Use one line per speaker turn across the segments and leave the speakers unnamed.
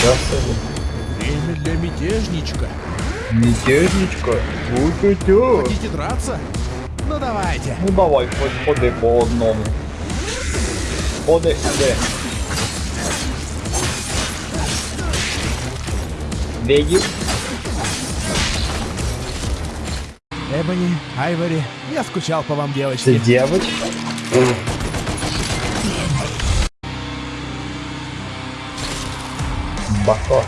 Себе.
Время для мятежничка.
Мятежничка. Ой,
Хотите драться? Ну давайте.
Ну давай, хоч ходи по одному. Ходи сюди. Видів?
Эбони, Айвори, я скучал по вам, девочки.
дівчинка? Батон.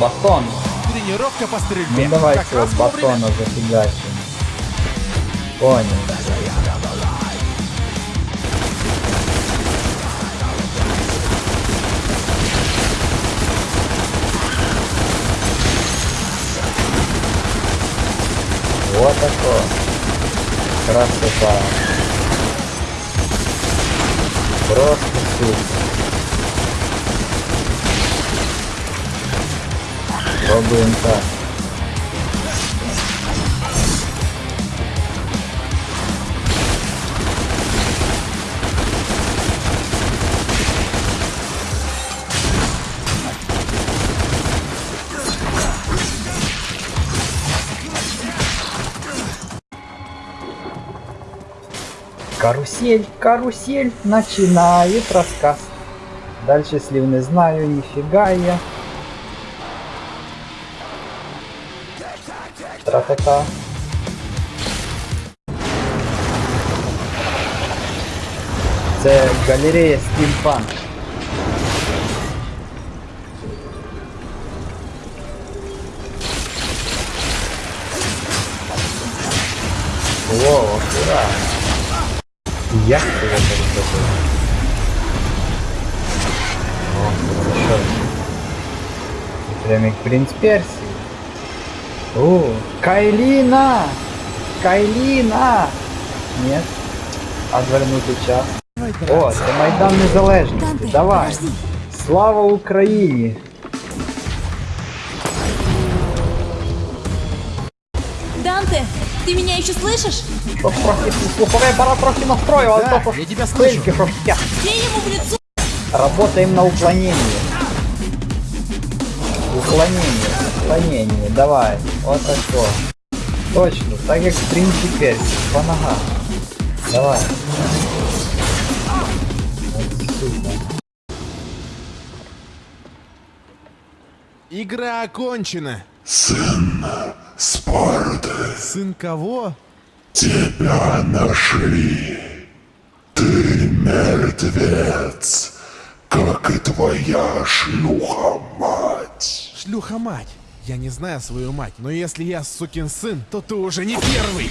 Батон.
Тренировка по стрельбе.
Ну давай
как
цього
раз вовремя.
батона зафігачимо. Понял. Вот такое. Красота. Просто супер. Пробуем так. Карусель, карусель начинает рассказ. Дальше слив не знаю, нифига я. Тра-та-та. Це галерея стімпанк. Во, ура! Як ти це зробив? О, хорошо. Ти Прям як принц Персії. О, Кайлина! Кайлина! Нет. Отвернути час.
Давай
О,
драться.
це Майдан Незалежності.
Данте,
Давай.
подожди.
Слава Україні!
Данте, ты меня еще слышишь?
Щоб трохи слуховий апарат трохи настроїв, але
Да,
то
я тебя
хвильки,
слышу.
щоб я.
Бей ему в лицо!
Работаем на уклонение. Уклонение, уклонение, давай. Вот такое. Точно, так в принципі персик, по ногам. Давай.
Игра окончена.
Сын Спарты,
Сын кого?
тебя нашли. Ты мертвец, как и твоя шлюха-мать.
Шлюха-мать. Я не знаю свою мать, но если я сукин сын, то ты уже не первый.